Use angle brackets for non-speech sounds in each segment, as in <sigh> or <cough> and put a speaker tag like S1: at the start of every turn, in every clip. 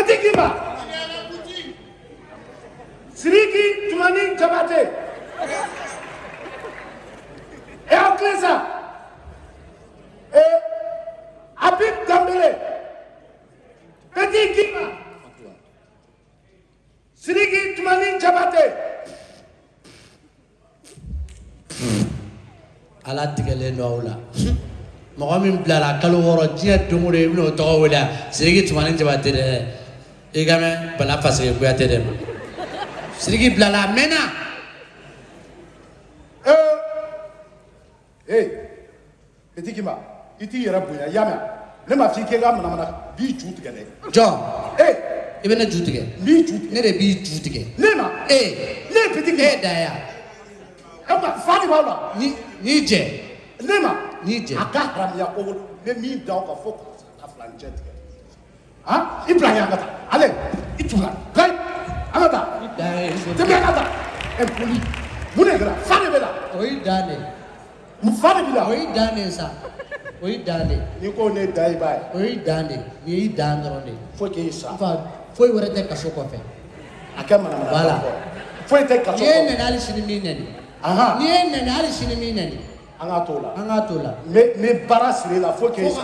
S1: Katika imba Siriki tumani chabate Eo eh, klesa E eh, Abib Dambele Katika imba Siriki tumani chabate
S2: Ala tigele noula Mwami mblala kalu woro jia tumure Ibn Otokawila Siriki tumani chabate Siriki eh. tumani chabate i ka mɛn bala faseke kuyate dɛ ma siriki bilala a mɛnna
S1: Hey, Petit Kimba. I t'i yɛrɛ bonya i y'a mɛn ne ma f'i n ka manamana b'i ju tigɛ dɛ.
S2: jɔn
S1: Hey,
S2: i bɛ ne ju tigɛ
S1: n b'i ju tigɛ.
S2: ne de b'i ju tigɛ
S1: Ne ma.
S2: ee
S1: Ne ye Petit
S2: e da yan
S1: E ma fa de b'aw la.
S2: ni n'i jɛ
S1: Ne ma.
S2: N'i jɛ.
S1: A ka haramuya ko n bɛ min da aw kan fo ka filancɛ tigɛ. Foi
S2: o
S1: que isso? Foi
S2: o que isso? Foi o
S1: que isso? Foi
S2: o
S1: que
S2: isso? Foi o que isso?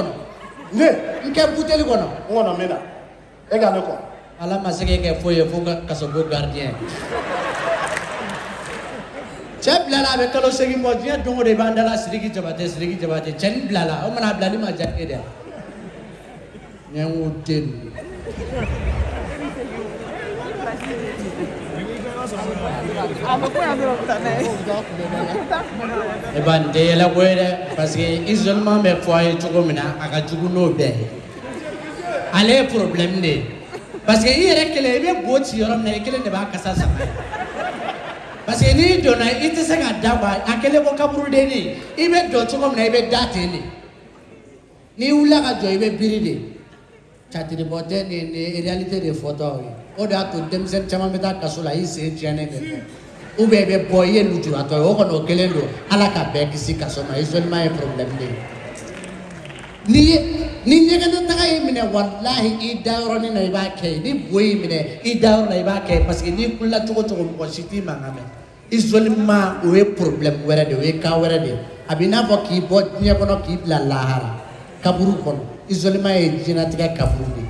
S2: Foi o
S1: Ne
S2: n kɛ buteli kɔnɔ
S1: n kɔnɔ n bɛ na. E ka ne kɔ.
S2: ala ma se k'e kɛ foyi ye fo ka kasobo gardien cɛ bilala a bɛ kalo segin bɔ diɲɛ don o don i b'an dala siriki jabate siriki jabate. Cɛnin bilala o mana bilali ma diya e de ye n ko den ninnu e b'a nin tɛ yɛlɛko ye dɛ parce que isolement bɛ fɔ a ye cogo min na a ka jugu n'o bɛɛ ye ale ye problème de ye parce que i yɛrɛ kelen i bɛ bo ci yɔrɔ min na i kelen de b'a kasa sama. Parce que n'i donna i tɛ se ka da bɔ a kelen ko kaburudenni i bɛ jɔ cogo min na i bɛ da ten de n'i wulila ka jɔ i bɛ biri de. Catiribɔ tɛ nin nin réalité de fɔtɔ ye o de y'a to denmisɛnnin caman bɛ taa kaso la i sen tiɲɛnen bɛ fɔ ou bien i bɛ bɔ i ye lujuratɔ ye o kɔni o kelen don ala ka bɛɛ kisi kaso ma isolement ye problème de ye n'i ye ni ɲɛgɛnɛ taga y'i minɛ walahi i da yɔrɔnin na i b'a kɛ ye ni bo y'i minɛ i da yɔrɔ la i b'a kɛ ye parce que n'i kulela cogo o cogo mɔgɔ si t'i mankan mɛn isolement o ye problème wɛrɛ de ye o ye cas wɛrɛ de ye a b'i n'a fɔ k'i bɔ diɲɛ kɔnɔ k'i bila lahara kaburu kɔnɔ isolement ye diɲɛlatigɛ kaburu de ye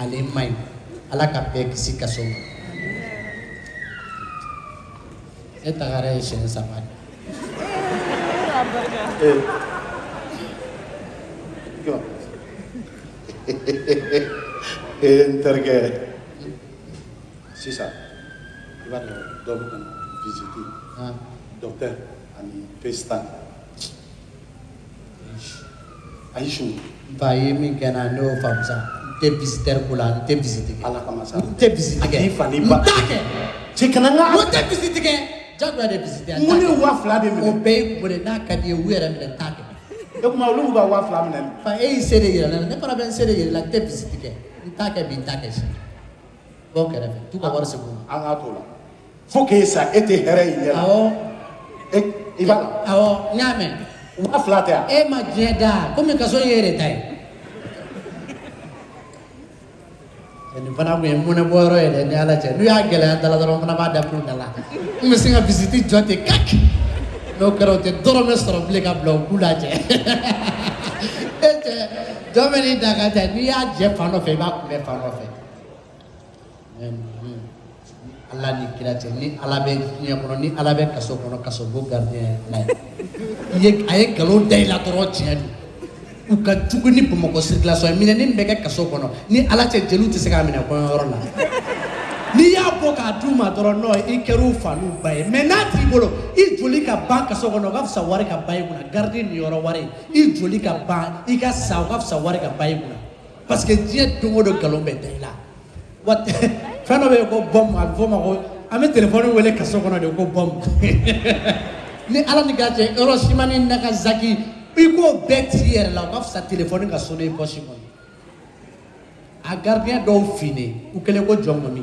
S2: ale man ɲi ala ka bɛɛ kisi kaso ma e tagara ye siɲɛ saba de.
S1: Jɔ. Ee n terikɛ. Sisan i b'a dɔn dɔ bɛ ka na visite
S2: ah
S1: docteur ani pestan. Ayisu
S2: ba ye min kɛ n na ne y'o faamu sa tɛ visiteur ko la n tɛ visite kɛ
S1: ala kama sa.
S2: n tɛ visite
S1: A
S2: kɛ
S1: k'i fa ni
S2: n
S1: ba.
S2: t'a kɛ
S1: Cɛ kana n ka.
S2: n tɛ visite kɛ jagoya de visite n
S1: Mun ni
S2: kɛ
S1: wa fila de
S2: o
S1: minɛ.
S2: bɛɛ ye ko de n'a ka di ye u yɛrɛ minɛ n t'a kɛ
S1: E kuma olu b'u ka wa fila minɛ.
S2: fa e y'i se de yɛrɛ la ne fana bɛ n se de yɛrɛ la n tɛ visite kɛ n t'a kɛ bi n t'a kɛ sini bɔ kɛrɛfɛ t'u ka wari segin u ma
S1: An k'a t'o la. Fo k'e sa e tɛ hɛrɛ y'i ɲɛ la.
S2: awɔ
S1: E i b'a la.
S2: awɔ n y'a mɛn
S1: Wa fila tɛ yan.
S2: e ma diɲɛ da komi kaso in ye e de ta ye nin fana kun ye munɛ bɔ yɔrɔ ye dɛ ni ala cɛ n'u y'a gɛlɛya dala dɔrɔn n fana b'a daminɛ da la n bɛ se ka visite jɔ ten kaki n'o kɛra o tɛ dɔrɔmɛ sɔrɔ bilen ka bila u k'u lajɛ e cɛ jɔn bɛ n'i da ka cɛ n'i y'a jɛ fan dɔ fɛ i b'a kunbɛ fan dɔ fɛ ala ni kira cɛ ni ala bɛ diɲɛ kɔnɔ ni ala bɛ kaso kɔnɔ kaso bo gardien i ye a ye nkalon da i la dɔrɔn tiɲɛ don u ka jugu ni bamakɔ sirikilasɔn ye minɛni min bɛ kɛ kaso kɔnɔ ni ala cɛ jeliw tɛ se k'a minɛ kɔɲɔyɔrɔ la. N'i y'a bɔ k'a d'u ma dɔrɔn nɔ i kɛr'u fa n'u ba ye. Mɛ n'a t'i bolo i joli ka ban kaso kɔnɔ o ka fisa wari ka ban i kunna. Garidi niyɔrɔ wari i joli ka ban i ka sa o ka fisa wari ka ban i kunna. Parce diɲɛ don o don nkalon bɛ da i la. <laughs> Fɛn dɔ bɛ yen ko bɔmu a bɛ fɔ o ma ko an bɛ telefɔni wele kaso kɔnɔ de ko bɔmu. <laughs> Ni ala ni ka cɛ yɔrɔ simani nagasaki i k'o bɛɛ t'i yɛrɛ la o ka fisa telefɔni ka sonne i pɔsi kɔnɔ a gardien dɔw finnen u kɛlen ko jɔn kɔni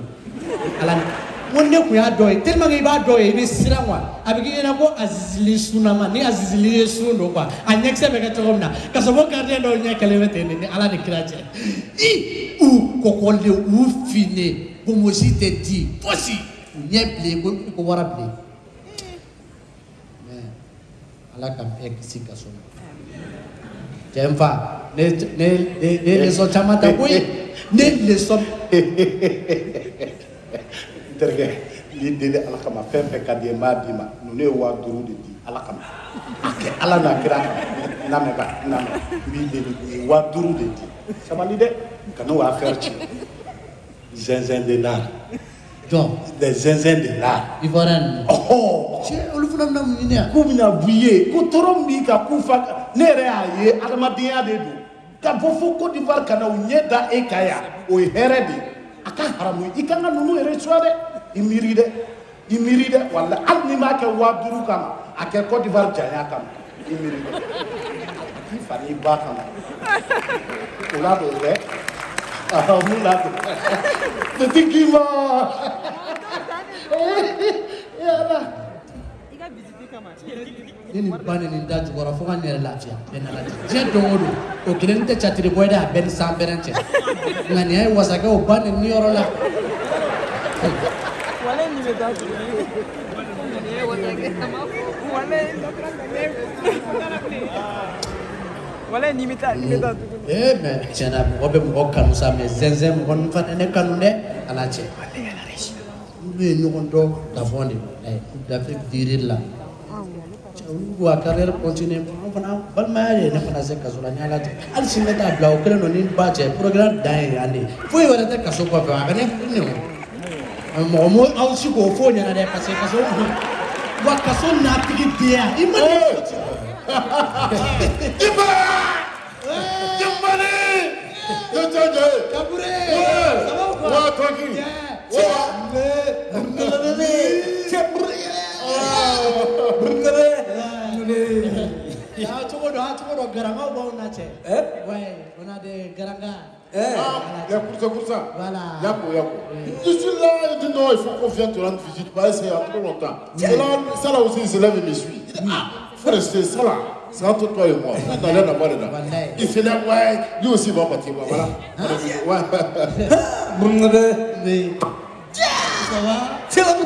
S2: ala ni n ko ne kun y'a dɔ ye tellement que i b'a dɔ ye i bɛ siran quoi a bɛ k'i ɲɛna ko azizili sunama ni azizili ye sun don quoi a ɲɛkisɛ bɛ kɛ cogo min na ka sɔrɔ ko gardien dɔw ɲɛ kɛlen bɛ ten de ni ala ni kira cɛ i u kɔkɔlen u finnen bonbosi tɛ di fosi u ɲɛ bilen ko ko wara bilen mais ala ka bɛɛ kisi kaso. ma cɛ n fa ne ne ne ne leçon caman ta koyi <laughs> ne leçon
S3: n <laughs> terikɛ n b'i deli ala kama fɛn fɛn ka di ye b'a d'i ma ninnu ye waa duuru de di ala kama. A kɛ ala n'a kira kama n lamɛn ba n lamɛn n b'i deli u ye waa duuru de di sabali dɛ kana o affaire tiɲɛ zinzin de l'art
S2: jɔn
S3: des zinzin de l'art
S2: ivoirien ninnu
S3: ɔhɔn
S2: cɛ olu fana bɛna mun ɲini yan
S3: k'u bɛna b'i ye ko tɔɔrɔ min b'i kan k'u fa ne yɛrɛ y'a ye adamadenya de don ka bɔ fo Côte d'Ivoire ka na u ɲɛ da e kan yan o ye hɛrɛ de ye a ka haramu i kan ka ninnu yɛrɛ suwa dɛ i miiri dɛ i miiri dɛ wala hali n'i m'a kɛ waa duuru kama. A kɛ Côte d'Ivoire janya kama. I miiri dɛ i fa n'i ba kama? O la don dɛ mun la don ma yala.
S2: ni nin ba ni nin da jukɔrɔ fo ka ne yɛrɛ lafiya bɛɛ n'a lajɛ diɲɛ don o don o kelen tɛ catiri bɔ ye dɛ a bɛɛ ni san bɛrɛ cɛ nka nin ye wasakɛ o ba nin niyɔrɔ la
S4: wale ni bɛ taa tugu wale ni bɛ taa ni bɛ taa tugu
S2: ee mɛ tiɲɛna mɔgɔ bɛ mɔgɔ kanu sa mɛ zɛnzɛn mɔgɔ ninnu fana ne kanu dɛ ala cɛ olu ye ɲɔgɔn dɔn gabɔn de ɛ d'Afrique dirili la olu ko a carrière continue an fana balimaya ye ne fana se kaso la ni ala cɛ hali sini ne t'a bila o kelen don ni ba cɛ programme dan ye yan de foyi wɛrɛ tɛ kaso kɔfɛ a ka ne ne o mɔgɔ mo aw si k'o fɔ ɲɛna dɛ parce que kaso wa kaso n'a tigi diya i ma ne fɔ ten.
S3: Iba! Jimbani! Jojojo!
S2: Kabure!
S3: Ouais!
S2: Ça ah, dɔ garangaw b'aw na cɛ. Ouais, on a des garangas.
S3: Ah, il y a pour ça.
S2: Voilà.
S3: Yako, Yako. Je suis là, il dit non, il faut qu'on vienne te rendre visite. Bah, c'est il y a trop longtemps. Là, ça là aussi, il se lève et me suit. Il dit, ah, faut rester, ça là, c'est entre toi et moi. On n'a rien à voir dedans.
S2: Wallahi.
S3: Il ouais, lui aussi va partir. Voilà. Ouais. <laughs>
S2: Mais... Ça va? A dɛ.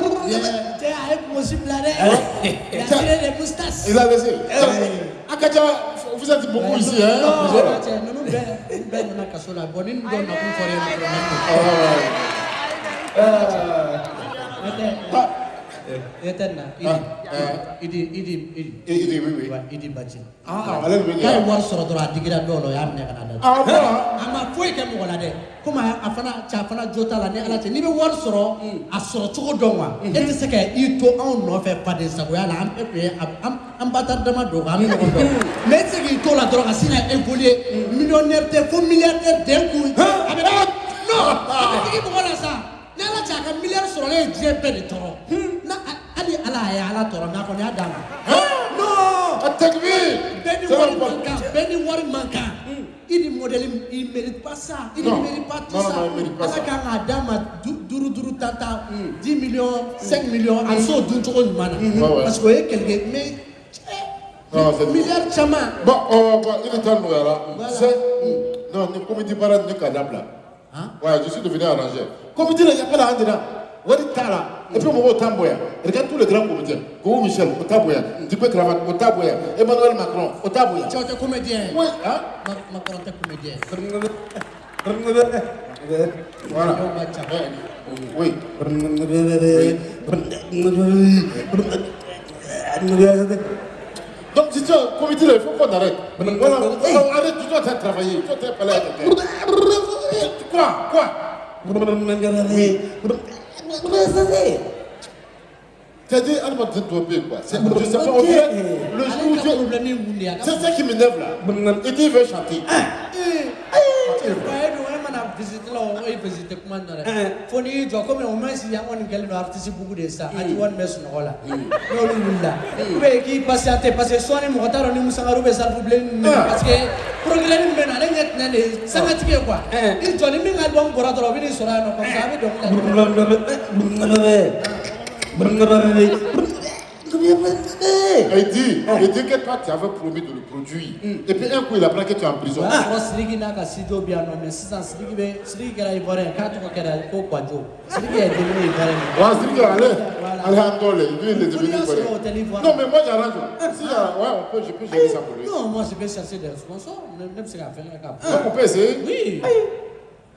S2: Il a tiré des moustaches.
S3: Il a laissé. Vous êtes beaucoup ici, hein?
S2: Non, fɔra ye problème
S3: Ah,
S2: Idi Idi Idi
S3: dit oui, oui.
S2: Ouais, Idi Badji.
S3: Ah, allez venir.
S2: K'a ye wari sɔrɔ dɔrɔn a digira dɔw la o y'a minɛ ka na da.
S3: Ah, bon?
S2: a ma foyi kɛ mɔgɔ la dɛ komi a fana cɛ a fana jo t'a la ni ala cɛ n'i bɛ wari sɔrɔ a sɔrɔ cogo dɔn wa e tɛ se ka i to anw nɔfɛ faden sagoya la an bɛɛ a- an an batari dama don an bɛ ɲɔgɔn dɔn mɛ e tɛ se k'i to la dɔrɔn ka sin ka évoluer millionnaire tɛ fo milliardaire den kun a bɛ non a bɛ digi mɔgɔ la sa. Ni ala cɛ a ka miliyari sɔrɔlen ye diɲɛ bɛɛ de tɔɔrɔ y'a ye ala tɔɔrɔ mɛ a kɔni y'a d'a ma non!
S3: Atakbir!
S2: bɛɛ ni
S3: C'est
S2: wari
S3: bon.
S2: man kan bɛɛ ni wari man kan i ni il mérite pas ça.
S3: Non.
S2: mérite pas tout ça. ala kan k'a d'a ma du- duuru duuru tan tan dix millions cinq millions a s'o dun cogo ɲuman
S3: Ouais,
S2: na
S3: ouais.
S2: parce que o ye quelque mais
S3: Non, c'est
S2: cɛ milliard caman
S3: Bon, bon. Non, comité.
S2: Hein?
S3: Ouais, je suis devenu arrangé. Comité, il n'y a pas là Et puis, mon Tamboya. Regarde tous les grands comités. Go Michel, au Taboya. Dipé Kramat, au Taboya. Emmanuel Macron, au Taboya.
S2: cɛ o tɛ comédien
S3: Oui, hein?
S2: Ma- Macron tɛ comédien
S3: Voilà. Oui. Donc, si tu comité, là, il faut qu'on arrête. Voilà, on arrête, tu dois travailler. Tu dois parler avec quelqu'un. Quoi Quoi C'est-à-dire, elle m'a dit de quoi. C'est- Je sais pas, on dirait le jour où
S2: ale ka
S3: Dieu.
S2: problème ye mun de ye a ka
S3: C'est ça qui m'énerve là. Dit il veut chanter.
S2: don mana visite la o visite kuma na dɛ fo n'i y'i jɔ komi o ma si an kɔni kɛlen don artiste bugu de ye sa a ti wari bɛ sunɔgɔ la n'olu wulila ou bien k'i patienter parce que sɔɔni mɔgɔ t'a dɔn ni musangaru bɛ salle bilen minɛ parce que progrès min bɛ na ale ɲɛ tinɛ de ye sangatigi ye quoi i jɔ ni min ka album bɔra dɔrɔn o bɛ n'i sɔrɔ yan nɔ comme ça a bɛ dɔnkili da
S3: Il dit, il dit que toi, tu avais promis de le produire. Et puis un coup, il apprend que tu es en prison. il est devenu
S2: téléphone.
S3: Non, mais moi, j'arrange. Si, euh, ouais, on peut, je peux gérer ça pour lui.
S2: non moi je vais chercher des sponsors.
S3: On peut essayer.
S2: oui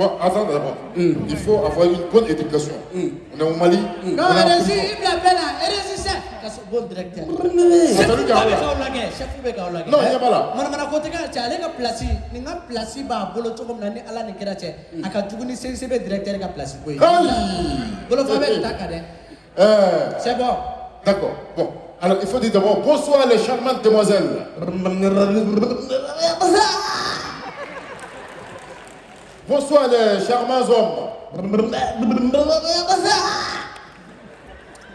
S3: Bon, attends d'abord. Il faut avoir une bonne éducation. On est au Mali.
S2: non
S3: on est en
S2: RSI
S3: prison.
S2: i bila bɛɛ la RSI sɛ kaso bon directeur chef
S3: lui, Gabriel.
S2: k'aw lajɛ chef bɛ k'aw lajɛ
S3: Non, il a pas là.
S2: bolo cɛ a ka ni directeur
S3: Euh,
S2: c'est bon
S3: D'accord. Bon. Alors, il faut dire d'abord bonsoir les charmantes demoiselles. Bonsoir les charmants hommes.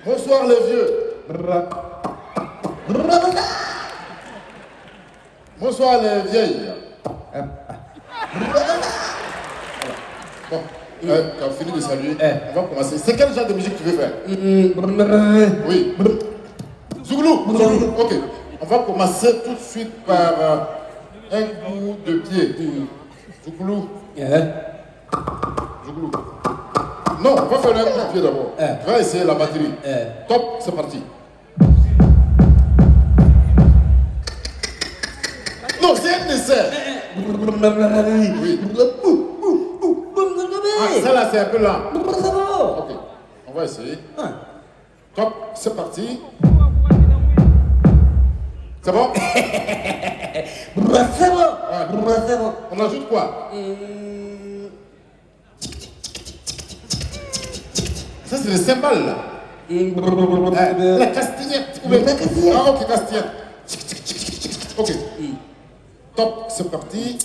S3: Bonsoir les vieux. Bonsoir les vieilles. Bon, euh, tu as fini de saluer. On va commencer. C'est quel genre de musique tu veux faire? Oui. Zouglou. Ok. On va commencer tout de suite par euh, un coup de pied. Zouglou. Zouglou. Non, on va faire un coup de pied d'abord. Tu vas essayer la batterie. Top, c'est parti. Non, c'est un dessert. Oui. Ah, ça là, c'est un peu lent. Ok, on va essayer. Top, c'est parti. C'est bon On ajoute quoi? Ça, c'est le cymbale là. Euh, la castillette. bien- Ah, ok, castillette. Ok. Top, c'est parti.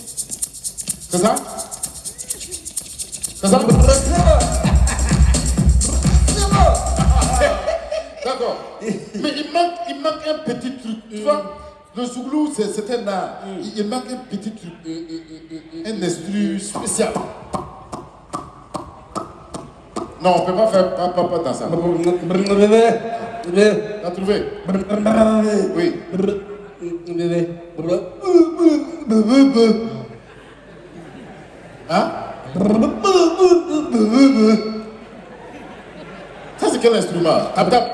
S3: C'est ça? C'est ça? D'accord. Mais il manque, il manque un petit truc. Tu vois, le zouglou, c'est un art. Il, il manque un petit truc. Un instru spécial. Non, on ne peut pas faire pas, pas, pas dans ça. T'as trouvé? Oui. Hein? Quel instrument? Tap, tap.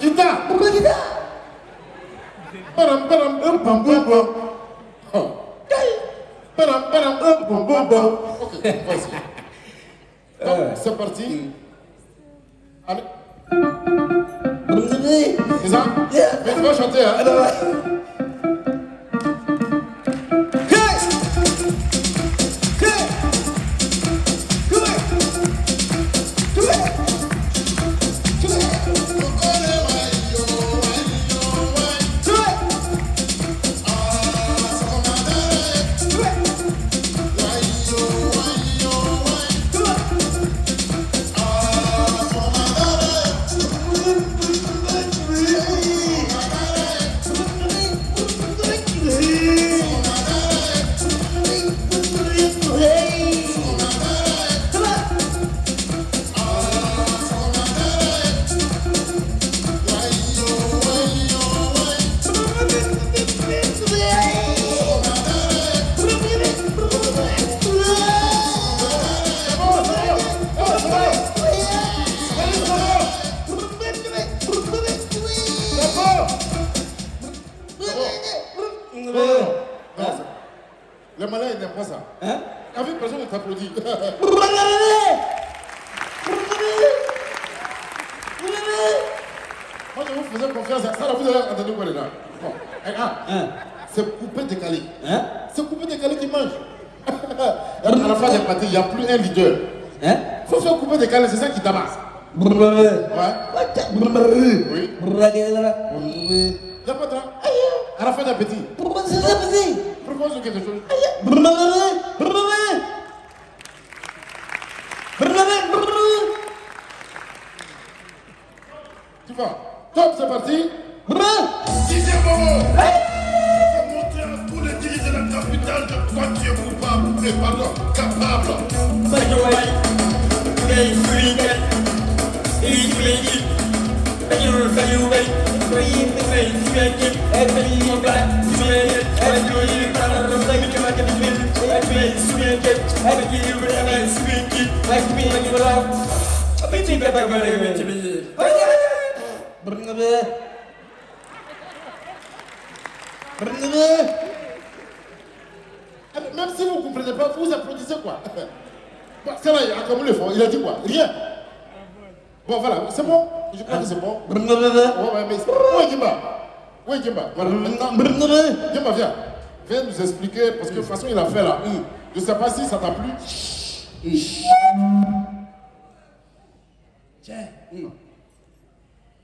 S3: Guitare. Oh. Ok. Donc, c'est parti. Allez. C'est ça? Mais tu vas chanter, hein Moi, je vous faisais confiance. Ça, là, vous avez entendu quoi dedans? Bon. Eh, ah, C'est coupé décalé. C'est coupé décalé qui mange. <laughs> À la fin des parties, il n'y a plus un leader.
S5: Hein?
S3: Il faut faire couper des câlins, c'est ça qui tabasse. Ouais. Oui. Il n'y a pas de À la fin d'un petit. Propose quelque chose. Tu vois Top, c'est parti. Dixième moment. Faut montrer à tous les dirigeants de la capitale de quoi tu es coupable. Et pardon, capable. Ah, mais Même si vous ne comprenez pas, vous applaudissez quoi? <laughs> C'est là, il a comme le fond. Il a dit quoi? Rien. Bon, voilà, c'est bon? Je crois que c'est bon. Ouais, ouais, mais. Jimba Où est Jimba Voilà, maintenant. Jimba, viens. Viens nous expliquer, parce que de toute façon, il a fait là. Je ne sais pas si ça t'a plu.
S2: Tiens,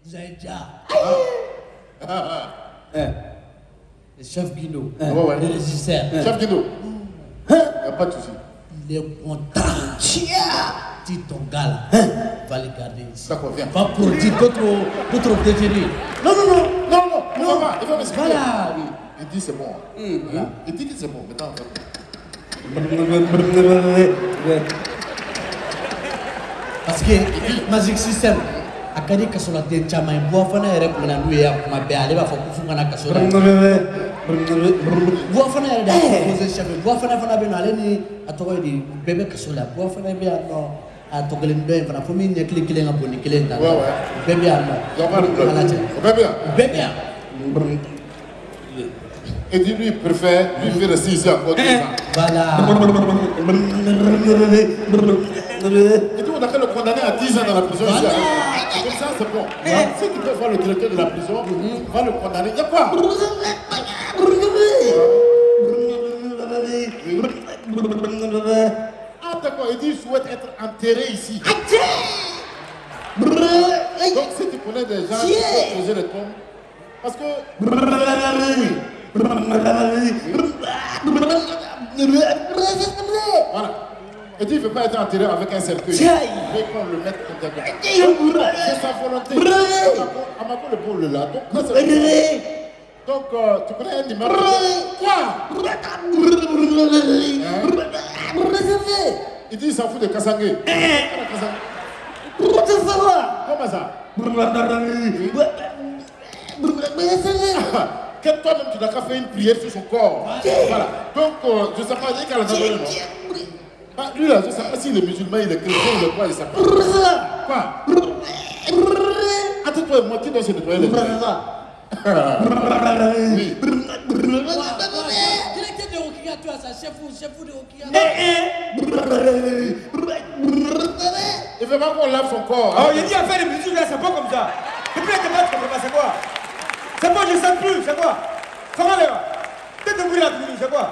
S2: vous avez déjà le chef Guido,
S3: Ouais, ouais.
S2: le régisseur,
S3: Chef Guido. Il n'y a pas de souci.
S2: il est content. Dis ton gars là, va le garder ici.
S3: D'accord, viens.
S2: Va produire d'autres d'autres détenus. Non, non, non.
S3: Non, non, il va pas. Il va m'expliquer.
S2: Voilà.
S3: Il dit c'est bon. Hein? Il dit que c'est bon. Maintenant, on va-
S2: Parce que Magic System a ka di kaso la den caman ye buwa fana yɛrɛ kun bɛ na n'u ye yan kuma bɛɛ ale b'a fɔ ko f'u kana kaso la buwa fana yɛrɛ de y'a proposé chef ye buwa fana fana bɛ yen nɔ ale ni a tɔgɔ ye di bɛɛ bɛ kaso la bɛ yan nɔ a tɔ kelen dɔ in fana fo min ɲɛkili kelen ka bon ni kelen ta
S3: Ouais, ouais.
S2: bɛɛ bɛ yan nɔ
S3: Il y a pas de
S2: Ala
S3: problème.
S2: cɛ
S3: On va bien.
S2: bɛɛ bɛ yan
S3: Et dit lui, il préfère, rester ici encore deux ans.
S2: voilà.
S3: Et puis on a qu'à le condamner à 10 ans dans la prison ici. Comme ça, c'est bon. Si tu peux voir le directeur de la prison, va le condamner. Il y a quoi? Ah d'accord, il dit souhaite être enterré ici. Donc si tu connais des gens qui peuvent poser les tombes, parce que... Voilà. Et dit il ne veut pas être enterré avec un cercueil. Il veut qu'on le mette comme ça. C'est sa volonté. Amako le bon le là. Donc, euh, tu connais un numéro Quoi? Il dit il s'en fout de Kassangé. Comment ça? Que toi-même tu n'as qu'à faire une prière sur son corps. Voilà. Donc, euh, je ne sais pas, il qu'elle a donné non Ah, lui là, je ne sais pas s'il est musulman, il est chrétien, il est quoi, il sait pas. Quoi? Attends, toi et moi, qui doit se nettoyer les mains Oui.
S2: directeur de Okiga tu as ça chef chef de Okiga
S3: Il veut pas qu'on lave son corps.
S4: Oh, il dit à faire des musiques là, c'est pas comme ça. Depuis la tu comprends pas, c'est quoi? C'est pas, je sais plus, c'est quoi? Comment les gars T'es de la Tougli, c'est quoi?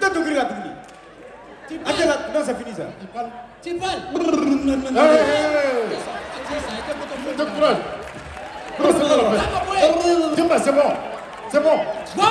S4: T'es de Tougli. Attends, Attends là, non ça finit ça.
S2: Tu parles
S3: Terus parles C'est bon, c'est bon. C'est bon.
S2: Quoi